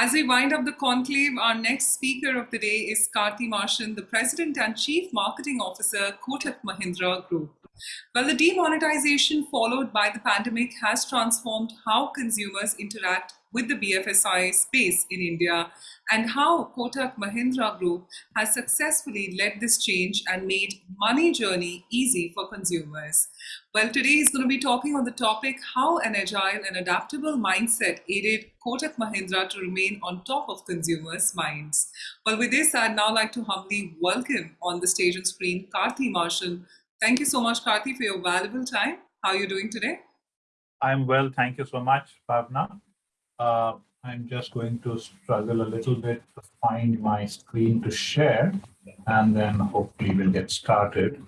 As we wind up the conclave, our next speaker of the day is Karthi Marshan, the President and Chief Marketing Officer, Kotak Mahindra Group. Well, the demonetization followed by the pandemic has transformed how consumers interact with the BFSI space in India and how Kotak Mahindra Group has successfully led this change and made money journey easy for consumers. Well, today is going to be talking on the topic how an agile and adaptable mindset aided Kotak Mahindra to remain on top of consumers' minds. Well, with this, I'd now like to humbly welcome on the stage and screen Karthi Marshan. Thank you so much, Karthi, for your valuable time. How are you doing today? I'm well. Thank you so much, Bhavna. Uh, I'm just going to struggle a little bit to find my screen to share, and then hopefully we'll get started.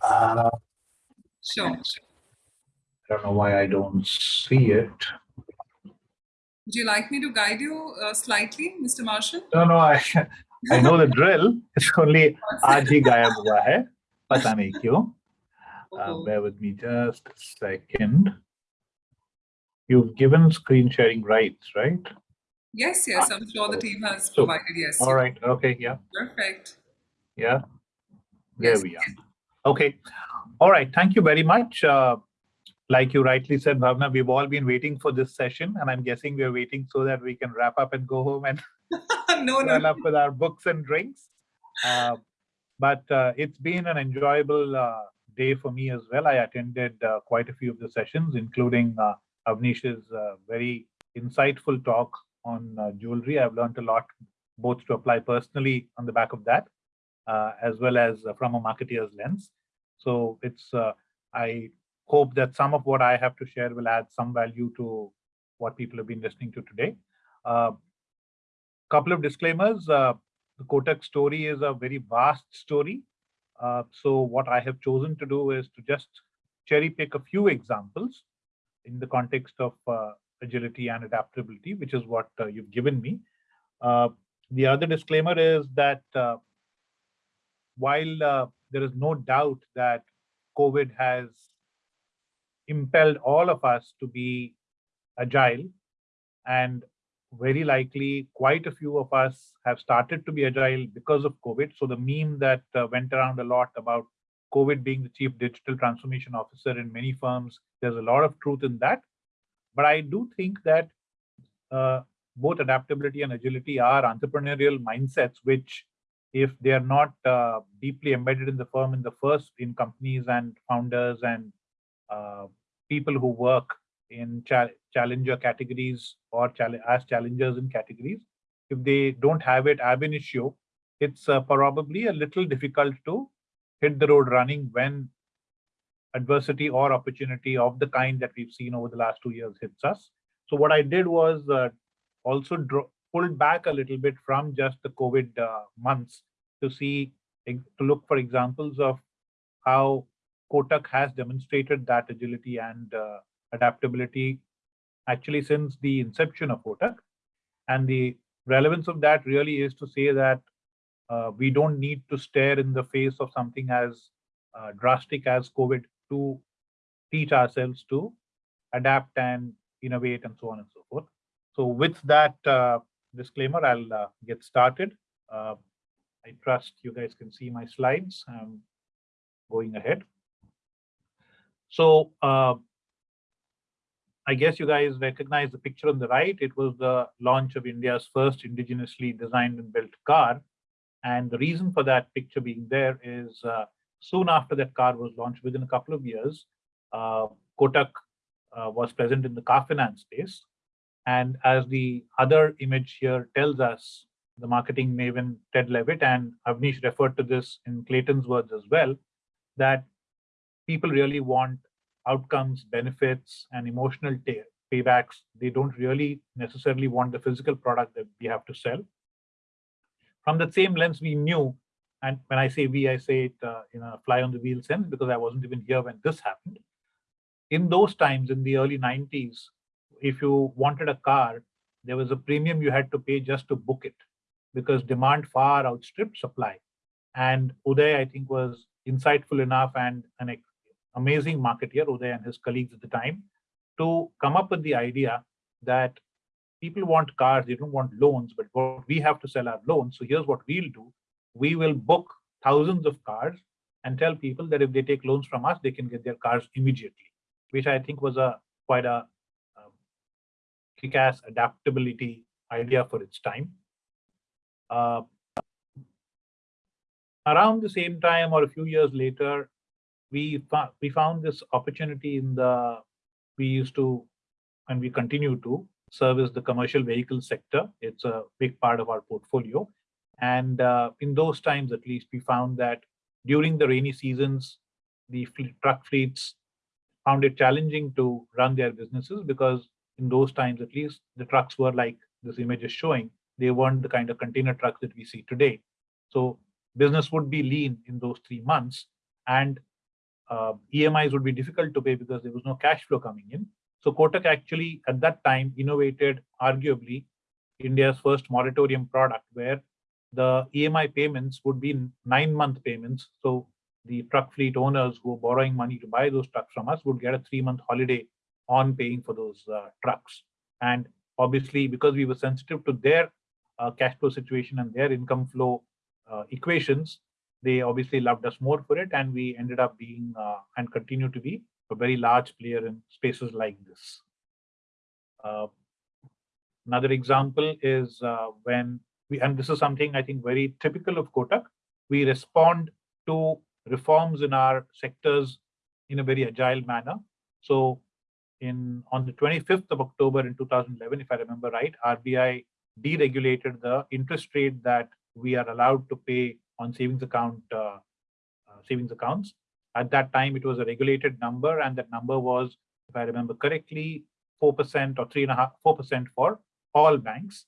Uh, sure. I don't know why I don't see it. Would you like me to guide you uh, slightly, Mr. Marshan? No, no, I, I know the drill. It's only RG gayab hua hai. Pata nahi kyun. Uh, oh. bear with me just a second you've given screen sharing rights, right? Yes, yes, I'm sure the team has so, provided, yes. All right, okay, yeah. Perfect. Yeah, there yes. we are. Okay, all right, thank you very much. Uh, like you rightly said, Bhavna, we've all been waiting for this session, and I'm guessing we're waiting so that we can wrap up and go home and no, no. up with our books and drinks. Uh, but uh, it's been an enjoyable uh, day for me as well. I attended uh, quite a few of the sessions, including uh, Avnish's uh, very insightful talk on uh, jewelry. I've learned a lot, both to apply personally on the back of that, uh, as well as uh, from a marketeer's lens. So it's, uh, I hope that some of what I have to share will add some value to what people have been listening to today. A uh, couple of disclaimers. the Kotak story is a very vast story. so what I have chosen to do is to just cherry pick a few examples in the context of uh, agility and adaptability, which is what uh, you've given me. Uh, the other disclaimer is that while there is no doubt that COVID has impelled all of us to be agile and very likely quite a few of us have started to be agile because of COVID. So the meme that uh, went around a lot about COVID being the chief digital transformation officer in many firms, there's a lot of truth in that. But I do think that uh, both adaptability and agility are entrepreneurial mindsets, which if they are not uh, deeply embedded in the firm in the first in companies and founders and uh, people who work in cha challenger categories or as challengers in categories, if they don't have it ab initio, it's uh, probably a little difficult to hit the road running when adversity or opportunity of the kind that we've seen over the last two years hits us. So what I did was uh, also pulled back a little bit from just the COVID uh, months to see, to look for examples of how Kotak has demonstrated that agility and uh, adaptability actually since the inception of Kotak. And the relevance of that really is to say that uh, we don't need to stare in the face of something as uh, drastic as COVID to teach ourselves to adapt and innovate and so on and so forth. So with that uh, disclaimer, I'll uh, get started. Uh, I trust you guys can see my slides. I'm going ahead. So uh, I guess you guys recognize the picture on the right. It was the launch of India's first indigenously designed and built car and the reason for that picture being there is uh, soon after that car was launched, within a couple of years, uh, Kotak uh, was present in the car finance space. And as the other image here tells us, the marketing maven Ted Levitt and Avnish referred to this in Clayton's words as well, that people really want outcomes, benefits, and emotional paybacks. They don't really necessarily want the physical product that we have to sell. From the same lens, we knew, and when I say we, I say it uh, in a fly on the wheel sense because I wasn't even here when this happened. In those times, in the early 90s, if you wanted a car, there was a premium you had to pay just to book it because demand far outstripped supply. And Uday, I think, was insightful enough and an amazing marketeer, Uday and his colleagues at the time, to come up with the idea that people want cars, they don't want loans, but what we have to sell our loans. So here's what we'll do. We will book thousands of cars and tell people that if they take loans from us, they can get their cars immediately, which I think was a quite a um, kick-ass adaptability idea for its time. Uh, around the same time or a few years later, we, we found this opportunity in the, we used to, and we continue to, service the commercial vehicle sector. It's a big part of our portfolio. And uh, in those times, at least, we found that during the rainy seasons, the fleet, truck fleets found it challenging to run their businesses because in those times, at least, the trucks were like this image is showing. They weren't the kind of container trucks that we see today. So business would be lean in those three months and uh, EMIs would be difficult to pay because there was no cash flow coming in. So Kotak actually at that time innovated arguably India's first moratorium product where the EMI payments would be nine month payments. So the truck fleet owners who are borrowing money to buy those trucks from us would get a three month holiday on paying for those uh, trucks. And obviously, because we were sensitive to their uh, cash flow situation and their income flow uh, equations, they obviously loved us more for it. And we ended up being uh, and continue to be a very large player in spaces like this. Uh, another example is uh, when we, and this is something I think very typical of Kotak, we respond to reforms in our sectors in a very agile manner. So in on the 25th of October in 2011, if I remember right, RBI deregulated the interest rate that we are allowed to pay on savings account uh, uh, savings accounts. At that time, it was a regulated number, and that number was, if I remember correctly, 4% or 3.5%, 4% for all banks.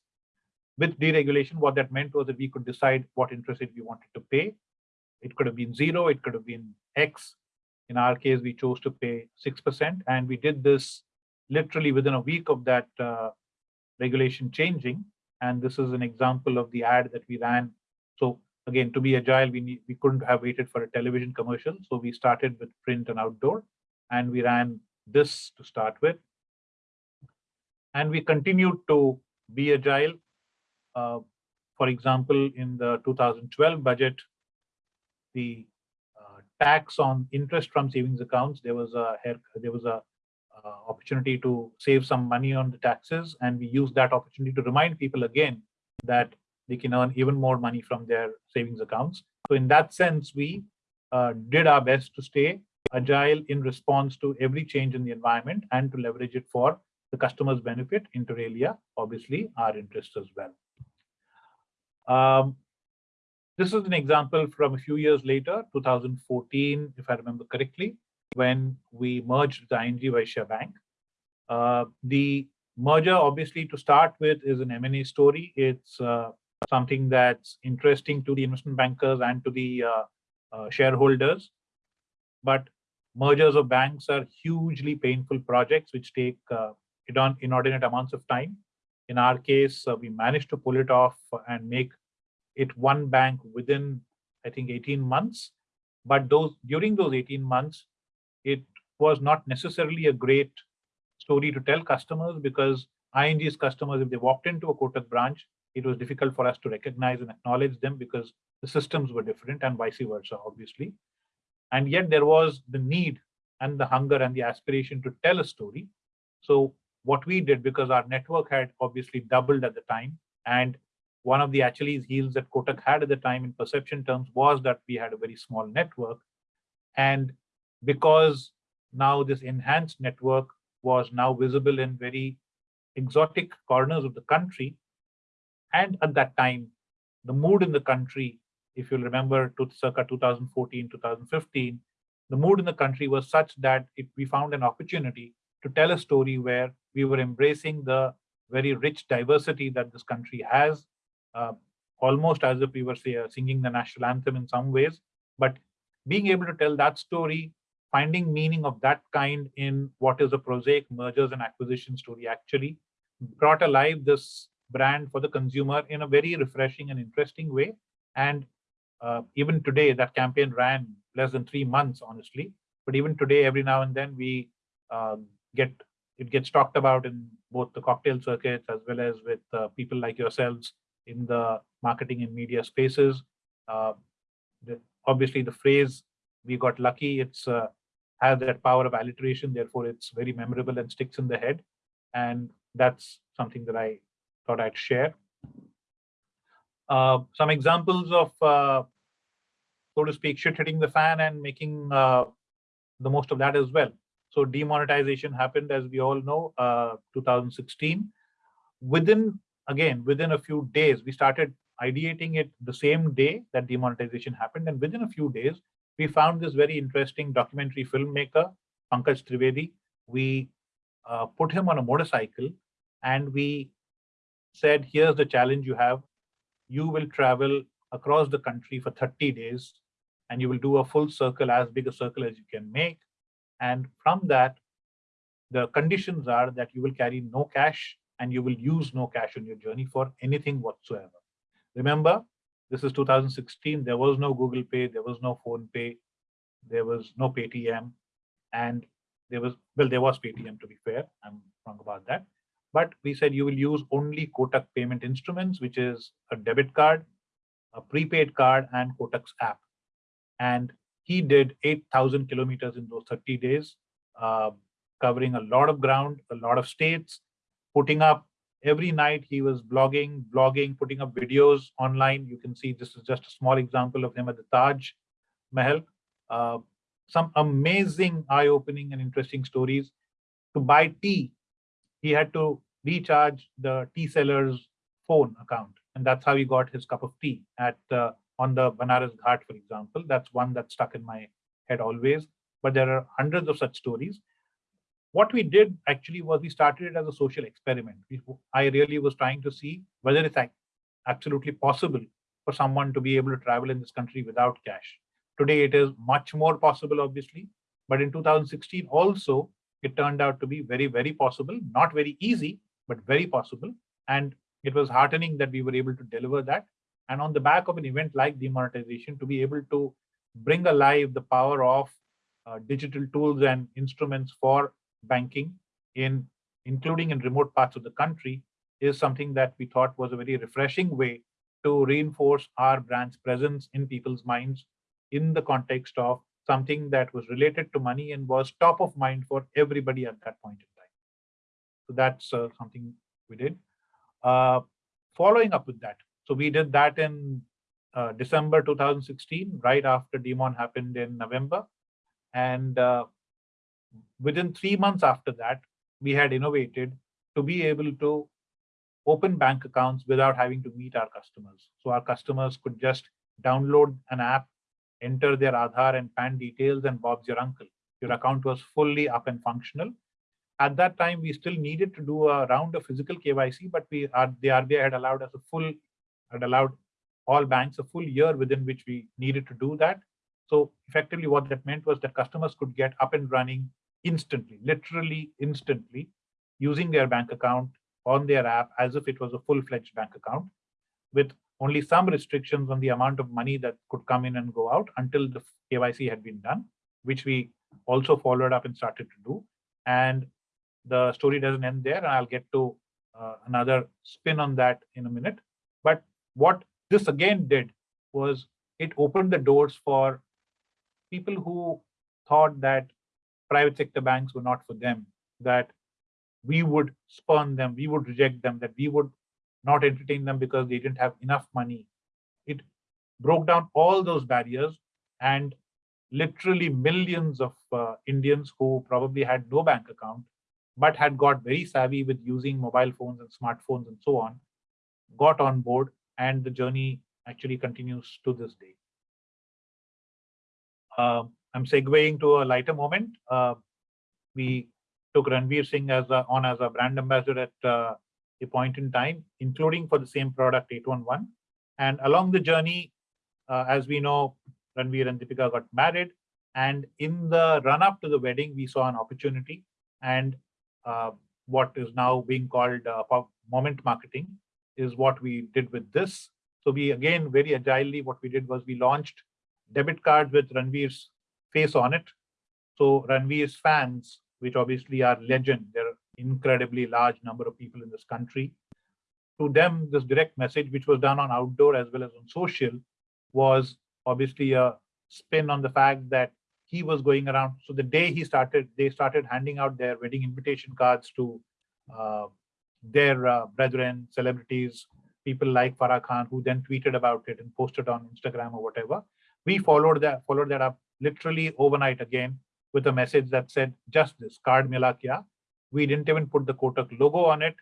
With deregulation, what that meant was that we could decide what interest rate we wanted to pay. It could have been zero, it could have been X. In our case, we chose to pay 6%, and we did this literally within a week of that uh, regulation changing. And this is an example of the ad that we ran. So again, to be agile, we need, we couldn't have waited for a television commercial. So we started with print and outdoor, and we ran this to start with. And we continued to be agile. Uh, for example, in the 2012 budget, the uh, tax on interest from savings accounts, there was a there was a uh, opportunity to save some money on the taxes, and we used that opportunity to remind people again that they can earn even more money from their savings accounts. So in that sense, we uh, did our best to stay agile in response to every change in the environment and to leverage it for the customer's benefit, inter alia, obviously our interest as well. Um, this is an example from a few years later, 2014, if I remember correctly, when we merged the ING Vysya Bank. Uh, the merger, obviously, to start with, is an M&A story. It's uh, something that's interesting to the investment bankers and to the uh, uh, shareholders. But mergers of banks are hugely painful projects which take uh, inordinate amounts of time. In our case, uh, we managed to pull it off and make it one bank within, I think, 18 months. But those during those 18 months, it was not necessarily a great story to tell customers because ING's customers, if they walked into a Kotak branch, it was difficult for us to recognize and acknowledge them because the systems were different and vice versa, obviously. And yet there was the need and the hunger and the aspiration to tell a story. So what we did, because our network had obviously doubled at the time, and one of the Achilles heels that Kotak had at the time in perception terms was that we had a very small network. And because now this enhanced network was now visible in very exotic corners of the country, and at that time, the mood in the country, if you'll remember to circa 2014, 2015, the mood in the country was such that if we found an opportunity to tell a story where we were embracing the very rich diversity that this country has, uh, almost as if we were say, uh, singing the national anthem in some ways. But being able to tell that story, finding meaning of that kind in what is a prosaic mergers and acquisition story actually brought alive this brand for the consumer in a very refreshing and interesting way. And uh, even today, that campaign ran less than three months, honestly. But even today, every now and then, we uh, get it gets talked about in both the cocktail circuits as well as with uh, people like yourselves in the marketing and media spaces. Uh, the, obviously, the phrase "we got lucky" it's uh, has that power of alliteration. Therefore, it's very memorable and sticks in the head. And that's something that I thought I'd share. Uh, some examples of, uh, so to speak, shit hitting the fan and making uh, the most of that as well. So demonetization happened, as we all know, uh, 2016. Within, again, within a few days, we started ideating it the same day that demonetization happened. And within a few days, we found this very interesting documentary filmmaker, Pankaj Trivedi. We uh, put him on a motorcycle and we said, here's the challenge you have. You will travel across the country for 30 days and you will do a full circle, as big a circle as you can make. And from that, the conditions are that you will carry no cash and you will use no cash on your journey for anything whatsoever. Remember, this is 2016. There was no Google Pay. There was no PhonePe. There was no Paytm. And there was, well, there was Paytm to be fair. I'm wrong about that. But we said you will use only Kotak payment instruments, which is a debit card, a prepaid card, and Kotak's app. And he did 8,000 kilometers in those 30 days, uh, covering a lot of ground, a lot of states, putting up every night he was blogging, blogging, putting up videos online. You can see this is just a small example of him at the Taj Mahal. Uh, some amazing eye-opening and interesting stories. To buy tea, he had to recharge the tea seller's phone account. And that's how he got his cup of tea at uh, on the Banaras Ghat, for example. That's one that stuck in my head always. But there are hundreds of such stories what we did actually was we started it as a social experiment. We, I really was trying to see whether it's absolutely possible for someone to be able to travel in this country without cash. Today, it is much more possible, obviously. But in 2016, also, it turned out to be very, very possible. Not very easy, but very possible. And it was heartening that we were able to deliver that. And on the back of an event like demonetization, to be able to bring alive the power of uh, digital tools and instruments for banking in including in remote parts of the country is something that we thought was a very refreshing way to reinforce our brand's presence in people's minds in the context of something that was related to money and was top of mind for everybody at that point in time. So that's uh, something we did. Uh, following up with that, so we did that in uh, December 2016, right after Demon happened in November. And uh, within three months after that, we had innovated to be able to open bank accounts without having to meet our customers. So our customers could just download an app, enter their Aadhaar and PAN details, and Bob's your uncle. Your account was fully up and functional. At that time, we still needed to do a round of physical KYC, but we are, the RBI had allowed us a full, had allowed all banks a full year within which we needed to do that. So effectively what that meant was that customers could get up and running instantly, literally instantly, using their bank account on their app as if it was a full-fledged bank account with only some restrictions on the amount of money that could come in and go out until the KYC had been done, which we also followed up and started to do. And the story doesn't end there, and I'll get to uh, another spin on that in a minute. What this again did was it opened the doors for people who thought that private sector banks were not for them, that we would spurn them, we would reject them, that we would not entertain them because they didn't have enough money. It broke down all those barriers and literally millions of uh, Indians who probably had no bank account, but had got very savvy with using mobile phones and smartphones and so on, got on board and the journey actually continues to this day. Uh, I'm segueing to a lighter moment. Uh, we took Ranveer Singh as a, on as a brand ambassador at uh, a point in time, including for the same product 811. And along the journey, uh, as we know, Ranveer and Deepika got married. And in the run up to the wedding, we saw an opportunity and uh, what is now being called uh, moment marketing is what we did with this. So we again very agilely what we did was we launched debit cards with Ranveer's face on it. So Ranveer's fans, which obviously are legend, they're incredibly large number of people in this country. To them, this direct message, which was done on outdoor as well as on social, was obviously a spin on the fact that he was going around. So the day he started, they started handing out their wedding invitation cards to uh, their uh, brethren, celebrities, people like Farah Khan, who then tweeted about it and posted on Instagram or whatever. We followed that followed that up literally overnight again with a message that said just this card mila kya. We didn't even put the Kotak logo on it,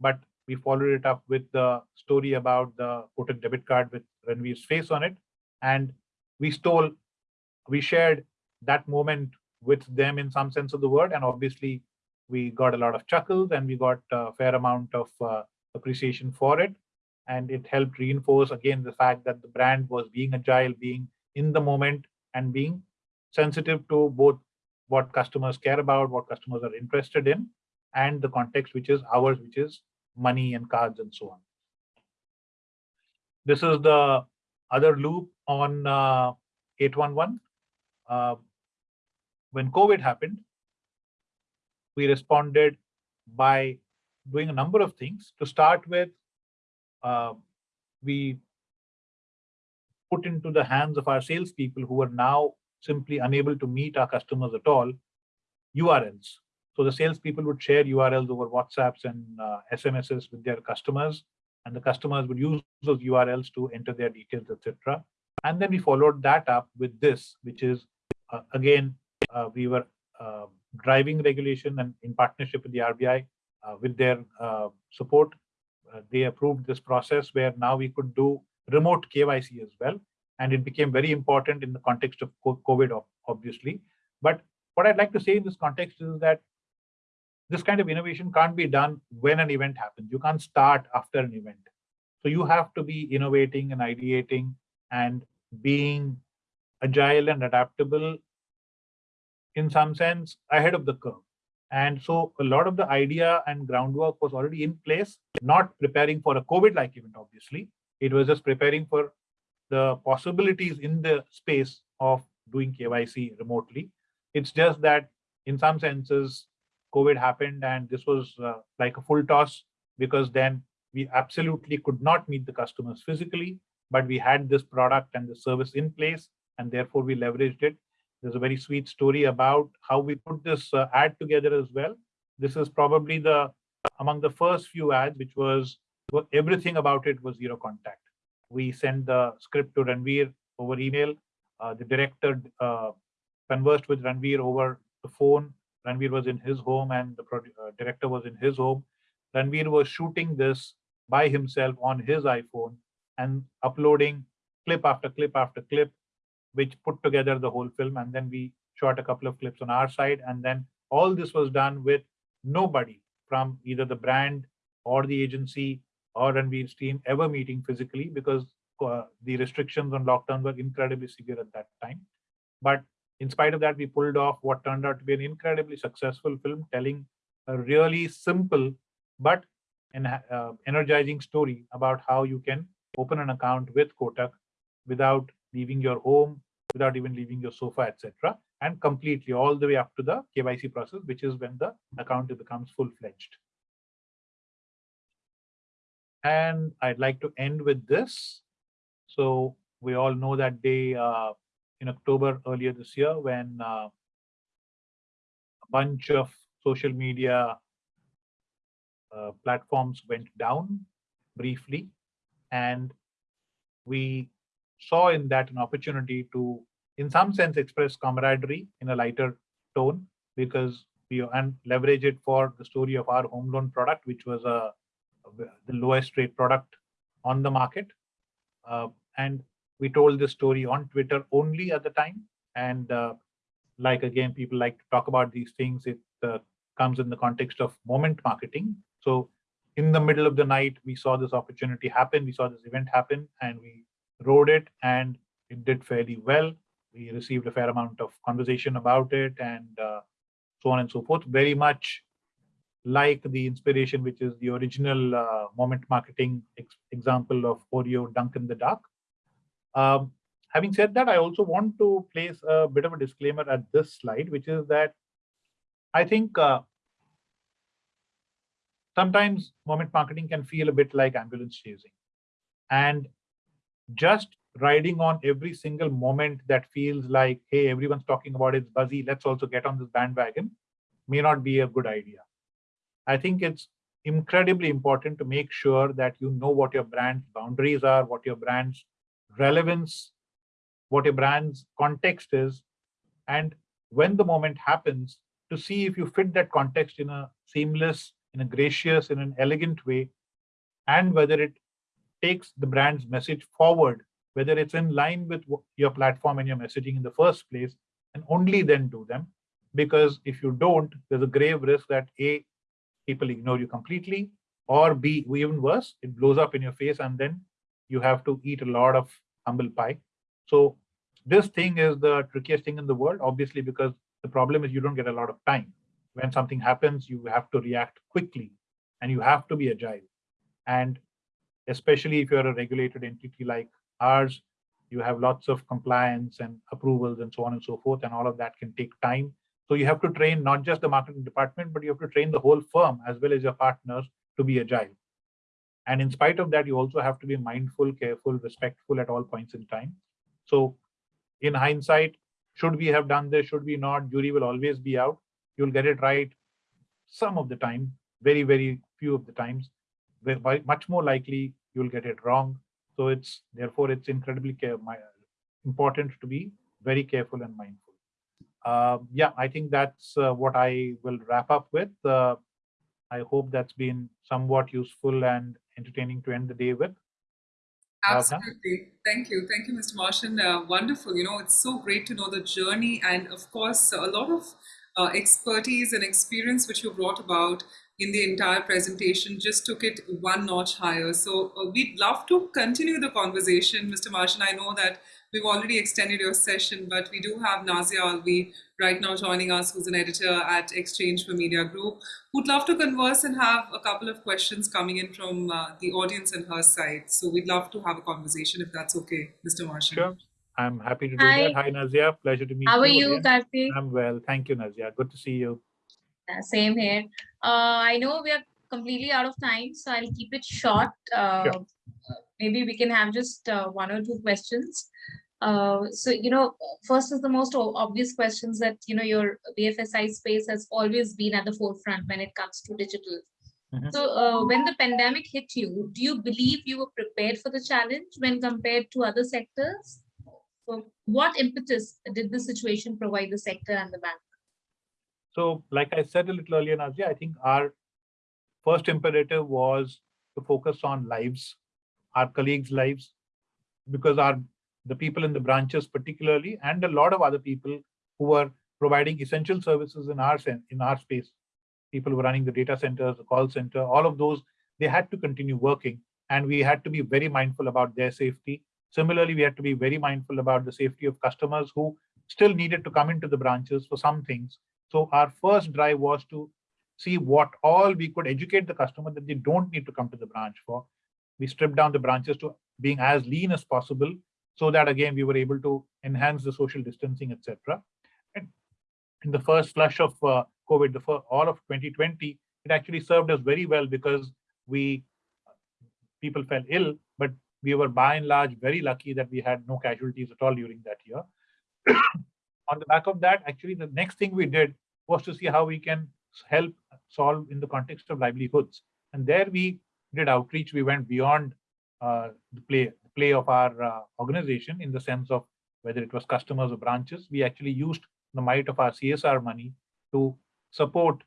but we followed it up with the story about the Kotak debit card with Ranveer's face on it, and we stole, we shared that moment with them in some sense of the word, and obviously we got a lot of chuckles and we got a fair amount of uh, appreciation for it. And it helped reinforce again the fact that the brand was being agile, being in the moment and being sensitive to both what customers care about, what customers are interested in, and the context which is ours, which is money and cards and so on. This is the other loop on uh, 811. Uh, when COVID happened, we responded by doing a number of things. To start with, uh, we put into the hands of our salespeople who are now simply unable to meet our customers at all, URLs. So the salespeople would share URLs over WhatsApps and uh, SMSs with their customers, and the customers would use those URLs to enter their details, etc. And then we followed that up with this, which is uh, again, uh, we were driving regulation and in partnership with the RBI, uh, with their uh, support, uh, they approved this process where now we could do remote KYC as well. And it became very important in the context of COVID, obviously. But what I'd like to say in this context is that this kind of innovation can't be done when an event happens. You can't start after an event. So you have to be innovating and ideating and being agile and adaptable in some sense ahead of the curve. And so a lot of the idea and groundwork was already in place, not preparing for a COVID-like event, obviously. It was just preparing for the possibilities in the space of doing KYC remotely. It's just that in some senses, COVID happened and this was uh, like a full toss because then we absolutely could not meet the customers physically, but we had this product and the service in place and therefore we leveraged it there's a very sweet story about how we put this uh, ad together as well. This is probably the among the first few ads, which was everything about it was zero contact. We sent the script to Ranveer over email. Uh, the director uh, conversed with Ranveer over the phone. Ranveer was in his home and the uh, director was in his home. Ranveer was shooting this by himself on his iPhone and uploading clip after clip after clip which put together the whole film. And then we shot a couple of clips on our side. And then all this was done with nobody from either the brand or the agency or Ranveer's team ever meeting physically because uh, the restrictions on lockdown were incredibly severe at that time. But in spite of that, we pulled off what turned out to be an incredibly successful film telling a really simple but an uh, energizing story about how you can open an account with Kotak without leaving your home, without even leaving your sofa, etc. And completely all the way up to the KYC process, which is when the account becomes full-fledged. And I'd like to end with this. So we all know that day uh, in October earlier this year when uh, a bunch of social media uh, platforms went down briefly and we saw in that an opportunity to, in some sense, express camaraderie in a lighter tone because we and leverage it for the story of our home loan product, which was a, the lowest rate product on the market. Uh, and we told this story on Twitter only at the time. And uh, like again, people like to talk about these things. It uh, comes in the context of moment marketing. So in the middle of the night, we saw this opportunity happen. We saw this event happen, and we rode it and it did fairly well. We received a fair amount of conversation about it and uh, so on and so forth. Very much like the inspiration, which is the original uh, moment marketing ex example of Oreo Dunk in the Dark. Um, having said that, I also want to place a bit of a disclaimer at this slide, which is that I think uh, sometimes moment marketing can feel a bit like ambulance chasing. And just riding on every single moment that feels like, hey, everyone's talking about it's buzzy, let's also get on this bandwagon, may not be a good idea. I think it's incredibly important to make sure that you know what your brand's boundaries are, what your brand's relevance, what your brand's context is, and when the moment happens, to see if you fit that context in a seamless, in a gracious, in an elegant way, and whether it takes the brand's message forward, whether it's in line with your platform and your messaging in the first place, and only then do them. Because if you don't, there's a grave risk that A, people ignore you completely, or B, even worse, it blows up in your face and then you have to eat a lot of humble pie. So this thing is the trickiest thing in the world, obviously, because the problem is you don't get a lot of time. When something happens, you have to react quickly and you have to be agile. And especially if you're a regulated entity like ours, you have lots of compliance and approvals and so on and so forth, and all of that can take time. So you have to train not just the marketing department, but you have to train the whole firm as well as your partners to be agile. And in spite of that, you also have to be mindful, careful, respectful at all points in time. So in hindsight, should we have done this? Should we not? Jury will always be out. You'll get it right some of the time, very, very few of the times. Much more likely you'll get it wrong. So it's therefore it's incredibly important to be very careful and mindful. Uh, yeah, I think that's uh, what I will wrap up with. Uh, I hope that's been somewhat useful and entertaining to end the day with. Absolutely. Thank you. Thank you, Mr. Marshan. Uh, wonderful. You know, it's so great to know the journey and, of course, a lot of uh, expertise and experience which you brought about in the entire presentation just took it one notch higher. So uh, we'd love to continue the conversation, Mr. Marshan. I know that we've already extended your session, but we do have Nazia Alvi right now joining us, who's an editor at exchange4media Group, who'd love to converse and have a couple of questions coming in from uh, the audience and her side. So we'd love to have a conversation if that's okay, Mr. Marshan. Sure. I'm happy to do Hi. that. Hi, Nazia. Pleasure to meet How you. How are you, Karthik? I'm well. Thank you, Nazia. Good to see you. Uh, same here. Uh, I know we are completely out of time, so I'll keep it short. Uh, sure. Maybe we can have just uh, one or two questions. Uh, so, you know, first is the most obvious questions that, you know, your BFSI space has always been at the forefront when it comes to digital. Mm -hmm. So uh, when the pandemic hit you, do you believe you were prepared for the challenge when compared to other sectors? So what impetus did the situation provide the sector and the bank? So like I said a little earlier, Nazia, I think our first imperative was to focus on lives, our colleagues' lives, because our the people in the branches particularly, and a lot of other people who were providing essential services in our in our space. People who are running the data centers, the call center, all of those, they had to continue working. And we had to be very mindful about their safety. Similarly, we had to be very mindful about the safety of customers who still needed to come into the branches for some things. So our first drive was to see what all we could educate the customer that they don't need to come to the branch for. We stripped down the branches to being as lean as possible so that again we were able to enhance the social distancing, etc. And in the first flush of uh, COVID, the first, all of 2020, it actually served us very well because we people fell ill, but we were by and large very lucky that we had no casualties at all during that year. On the back of that, actually, the next thing we did was to see how we can help solve in the context of livelihoods. And there we did outreach. We went beyond uh, the play play of our uh, organization in the sense of whether it was customers or branches, we actually used the might of our CSR money to support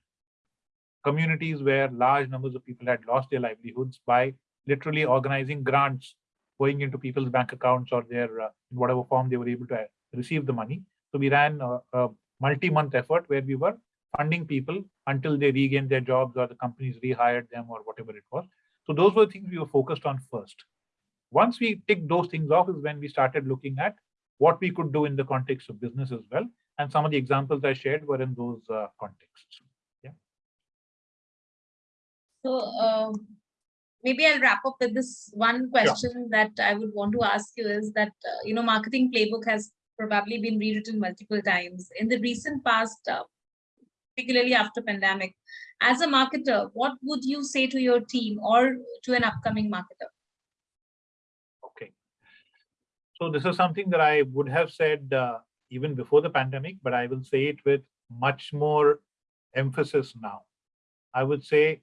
communities where large numbers of people had lost their livelihoods by literally organizing grants going into people's bank accounts or their uh, in whatever form they were able to uh, receive the money. So we ran a, a multi-month effort where we were funding people until they regained their jobs or the companies rehired them or whatever it was. So those were things we were focused on first. Once we tick those things off is when we started looking at what we could do in the context of business as well. And some of the examples I shared were in those uh, contexts. Yeah. So um, maybe I'll wrap up with this one question that I would want to ask you is that, uh, you know, marketing playbook has probably been rewritten multiple times. In the recent past, uh, particularly after pandemic, as a marketer, what would you say to your team or to an upcoming marketer? Okay. So this is something that I would have said uh, even before the pandemic, but I will say it with much more emphasis now. I would say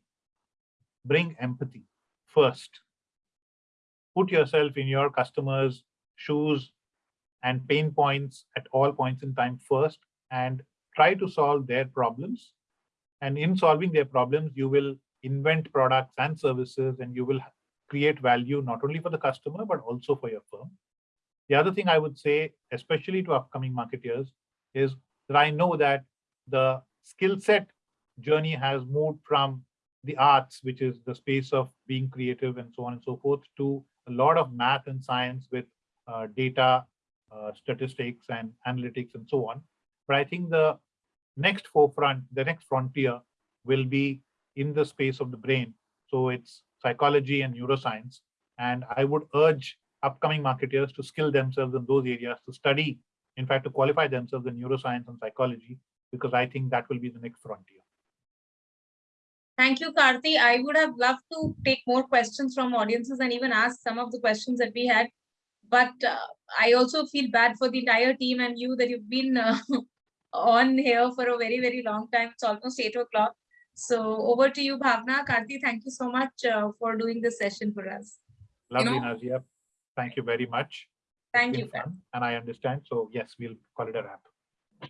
bring empathy first. Put yourself in your customers' shoes and pain points at all points in time first and try to solve their problems. And in solving their problems, you will invent products and services and you will create value not only for the customer, but also for your firm. The other thing I would say, especially to upcoming marketeers, is that I know that the skill set journey has moved from the arts, which is the space of being creative and so on and so forth, to a lot of math and science with uh, data, uh, statistics and analytics and so on. But I think the next forefront, the next frontier will be in the space of the brain. So it's psychology and neuroscience. And I would urge upcoming marketers to skill themselves in those areas to study, in fact, to qualify themselves in neuroscience and psychology, because I think that will be the next frontier. Thank you, Karthi. I would have loved to take more questions from audiences and even ask some of the questions that we had. But uh, I also feel bad for the entire team and you that you've been uh, on here for a very, very long time. It's almost eight o'clock. So over to you, Bhavna. Karthi, thank you so much uh, for doing this session for us. Lovely, know- Nazia. Thank you very much. Thank you. fun, And I understand. So yes, we'll call it a wrap.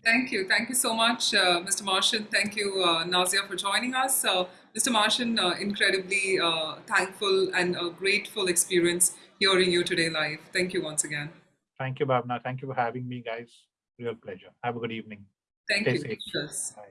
Thank you. Thank you so much, uh, Mr. Marshan. Thank you, uh, Nazia, for joining us. Uh, Mr. Marshan, uh, incredibly uh, thankful and a grateful experience hearing you today live. Thank you once again. Thank you, Bhavna. Thank you for having me, guys. Real pleasure. Have a good evening. Thank Stay you. safe. Yes. Bye.